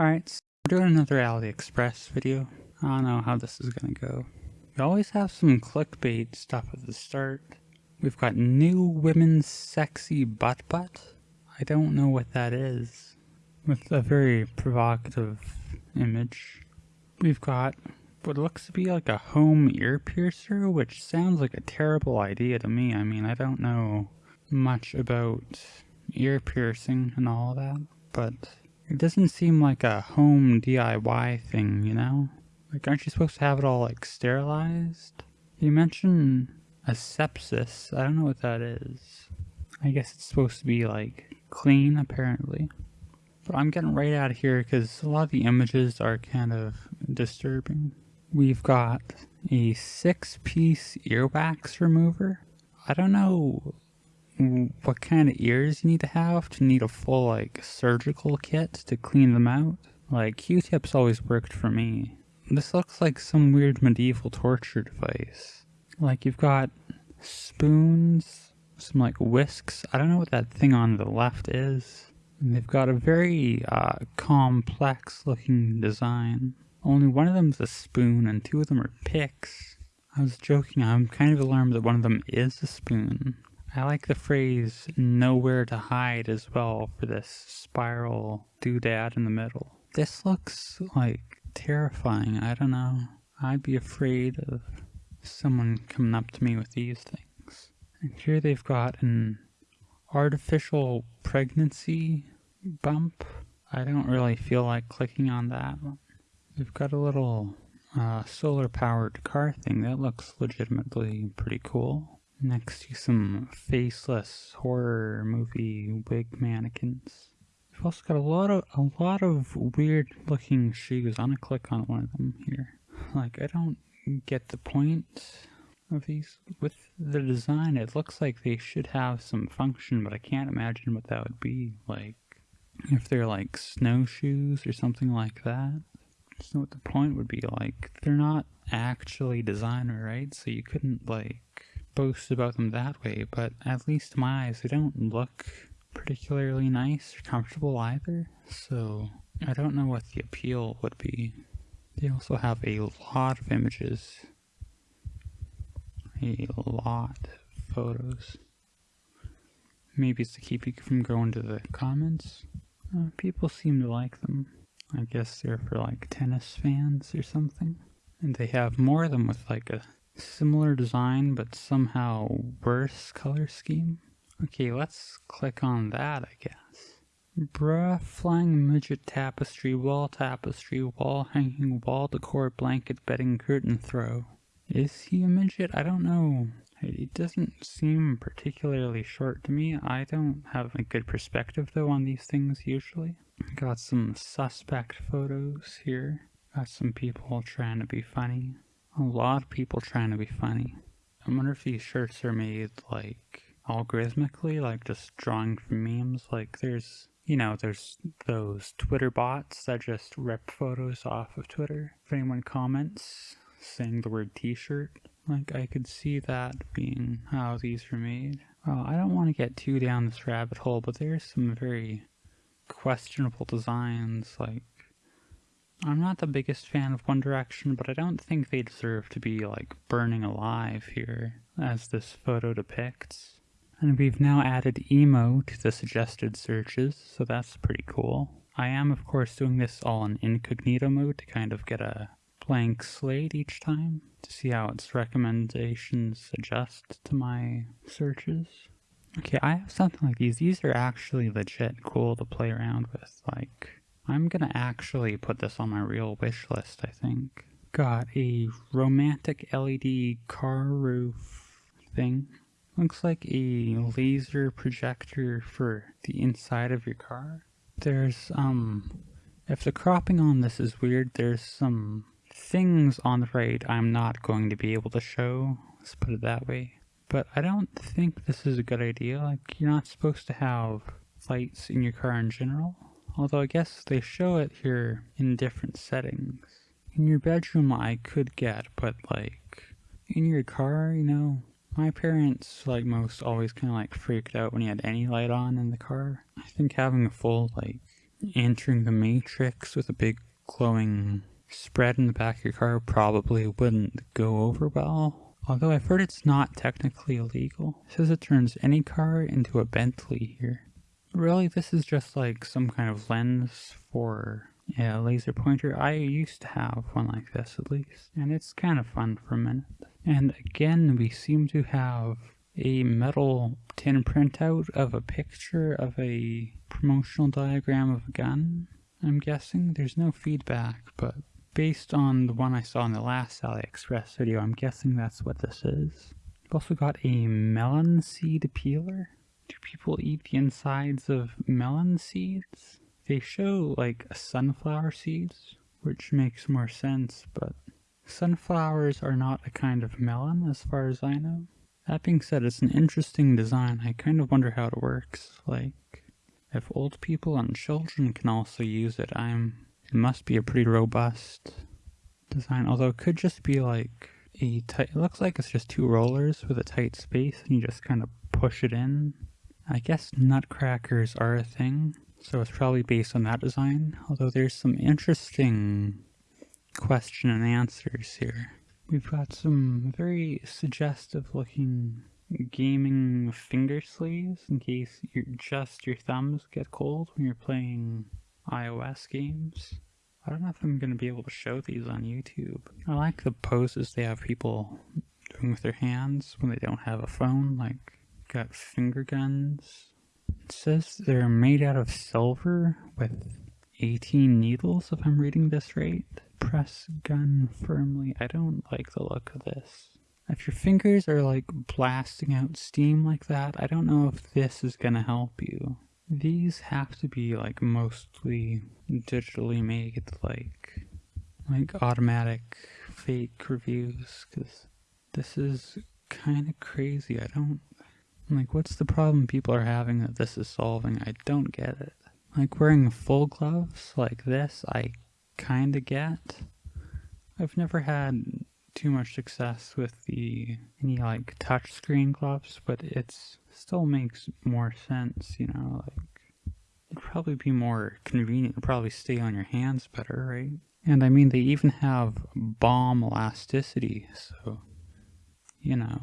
Alright, so we're doing another AliExpress video. I don't know how this is gonna go. We always have some clickbait stuff at the start. We've got new women's sexy butt butt. I don't know what that is. With a very provocative image. We've got what looks to be like a home ear piercer, which sounds like a terrible idea to me. I mean, I don't know much about ear piercing and all that, but it doesn't seem like a home DIY thing, you know? Like, aren't you supposed to have it all, like, sterilized? You mentioned asepsis. I don't know what that is. I guess it's supposed to be, like, clean, apparently. But I'm getting right out of here because a lot of the images are kind of disturbing. We've got a six-piece earwax remover. I don't know what kind of ears you need to have to need a full like surgical kit to clean them out. Like Q-tips always worked for me. This looks like some weird medieval torture device. Like you've got spoons, some like whisks. I don't know what that thing on the left is. And they've got a very uh, complex looking design. Only one of them's a spoon and two of them are picks. I was joking, I'm kind of alarmed that one of them is a spoon. I like the phrase nowhere to hide as well for this spiral doodad in the middle. This looks like terrifying. I don't know. I'd be afraid of someone coming up to me with these things. And here they've got an artificial pregnancy bump. I don't really feel like clicking on that one. They've got a little uh, solar powered car thing that looks legitimately pretty cool next to some faceless horror movie wig mannequins. We've also got a lot of a lot of weird looking shoes. I'm gonna click on one of them here. Like I don't get the point of these with the design. It looks like they should have some function, but I can't imagine what that would be. Like if they're like snowshoes or something like that. I don't know what the point would be. Like they're not actually designer, right? So you couldn't like boast about them that way, but at least to my eyes, they don't look particularly nice or comfortable either, so I don't know what the appeal would be. They also have a lot of images. A lot of photos. Maybe it's to keep you from going to the comments. Uh, people seem to like them. I guess they're for like tennis fans or something. And they have more of them with like a Similar design, but somehow worse color scheme. Okay, let's click on that, I guess. Bruh, flying midget tapestry, wall tapestry, wall hanging, wall decor, blanket, bedding, curtain throw. Is he a midget? I don't know. It doesn't seem particularly short to me. I don't have a good perspective though on these things usually. Got some suspect photos here. Got some people trying to be funny. A lot of people trying to be funny. I wonder if these shirts are made like algorithmically, like just drawing from memes. Like there's, you know, there's those Twitter bots that just rip photos off of Twitter. If anyone comments saying the word t-shirt, like I could see that being how these were made. Well, I don't want to get too down this rabbit hole, but there's some very questionable designs like I'm not the biggest fan of One Direction, but I don't think they deserve to be, like, burning alive here, as this photo depicts. And we've now added emo to the suggested searches, so that's pretty cool. I am, of course, doing this all in incognito mode to kind of get a blank slate each time to see how its recommendations adjust to my searches. Okay, I have something like these. These are actually legit cool to play around with. Like, I'm gonna actually put this on my real wish list, I think. Got a romantic LED car roof thing. Looks like a laser projector for the inside of your car. There's, um, if the cropping on this is weird, there's some things on the right I'm not going to be able to show. Let's put it that way. But I don't think this is a good idea. Like, you're not supposed to have lights in your car in general. Although I guess they show it here in different settings. In your bedroom I could get, but like in your car, you know, my parents, like most, always kind of like freaked out when you had any light on in the car. I think having a full like entering the matrix with a big glowing spread in the back of your car probably wouldn't go over well. Although I've heard it's not technically illegal. It says it turns any car into a Bentley here. Really, this is just like some kind of lens for a laser pointer. I used to have one like this at least, and it's kind of fun for a minute. And again, we seem to have a metal tin printout of a picture of a promotional diagram of a gun. I'm guessing there's no feedback, but based on the one I saw in the last AliExpress video, I'm guessing that's what this is. We've also got a melon seed peeler. Do people eat the insides of melon seeds? They show like sunflower seeds, which makes more sense, but sunflowers are not a kind of melon as far as I know. That being said, it's an interesting design. I kind of wonder how it works. Like, if old people and children can also use it, I'm it must be a pretty robust design, although it could just be like a tight, it looks like it's just two rollers with a tight space and you just kind of push it in. I guess nutcrackers are a thing, so it's probably based on that design, although there's some interesting question and answers here. We've got some very suggestive looking gaming finger sleeves in case you just your thumbs get cold when you're playing iOS games. I don't know if I'm going to be able to show these on YouTube. I like the poses they have people doing with their hands when they don't have a phone, like got finger guns. It says they're made out of silver with 18 needles, if I'm reading this right. Press gun firmly. I don't like the look of this. If your fingers are like blasting out steam like that, I don't know if this is gonna help you. These have to be like mostly digitally made, like like automatic fake reviews, because this is kind of crazy. I don't like what's the problem people are having that this is solving? I don't get it. Like wearing full gloves like this, I kind of get. I've never had too much success with the any like touchscreen gloves, but it's still makes more sense, you know, like it'd probably be more convenient to probably stay on your hands better, right? And I mean they even have bomb elasticity, so you know.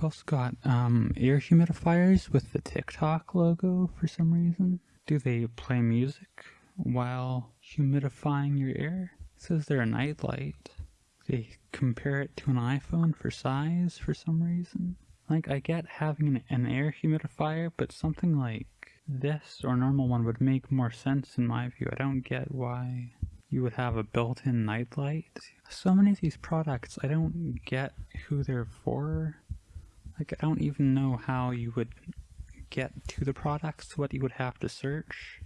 We've also got um, air humidifiers with the TikTok logo for some reason. Do they play music while humidifying your air? It says they're a nightlight. They compare it to an iPhone for size for some reason. Like, I get having an, an, air humidifier, but something like this or normal one would make more sense in my view. I don't get why you would have a built-in nightlight. So many of these products, I don't get who they're for. Like, I don't even know how you would get to the products, what you would have to search.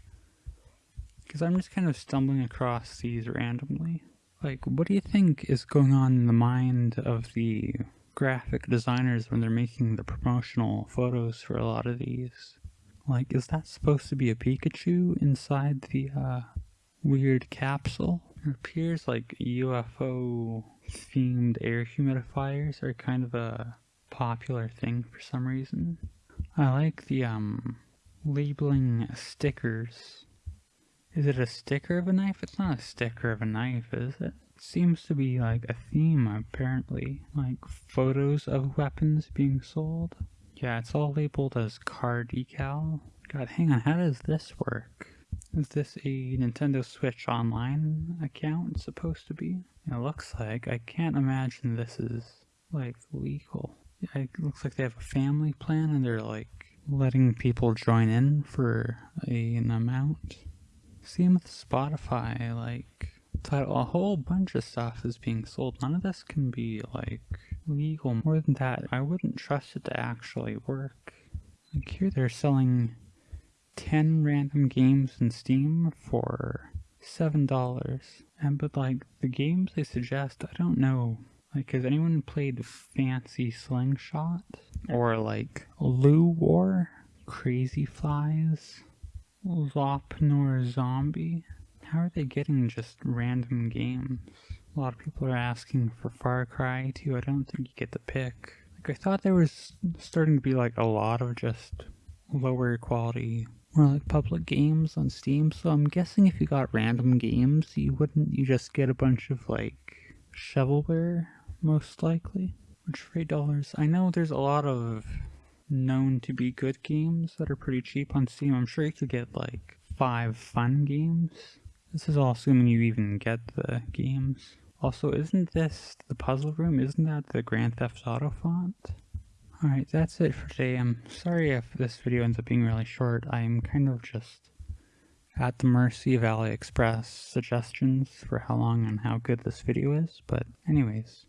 Because I'm just kind of stumbling across these randomly. Like, what do you think is going on in the mind of the graphic designers when they're making the promotional photos for a lot of these? Like, is that supposed to be a Pikachu inside the uh, weird capsule? It appears like UFO themed air humidifiers are kind of a popular thing for some reason. I like the um labeling stickers is it a sticker of a knife? It's not a sticker of a knife, is it? It seems to be like a theme, apparently. Like photos of weapons being sold. Yeah, it's all labeled as car decal. God, hang on, how does this work? Is this a Nintendo Switch Online account supposed to be? It looks like. I can't imagine this is, like, legal. It looks like they have a family plan and they're, like, letting people join in for a, an amount. Same with Spotify, like, a whole bunch of stuff is being sold. None of this can be, like, legal. More than that, I wouldn't trust it to actually work. Like, here they're selling 10 random games in Steam for $7. And, but, like, the games they suggest, I don't know. Like, has anyone played Fancy Slingshot? Or, like, Loo War? Crazy Flies? Lop Nor Zombie? How are they getting just random games? A lot of people are asking for Far Cry 2. I don't think you get the pick. Like, I thought there was starting to be like a lot of just lower quality more like public games on Steam. So I'm guessing if you got random games, you wouldn't you just get a bunch of like shovelware, most likely. Which for eight dollars, I know there's a lot of known to be good games that are pretty cheap on Steam. I'm sure you could get like five fun games. This is all assuming you even get the games. Also, isn't this the puzzle room? Isn't that the Grand Theft Auto font? Alright, that's it for today. I'm sorry if this video ends up being really short. I'm kind of just at the mercy of AliExpress suggestions for how long and how good this video is. But anyways,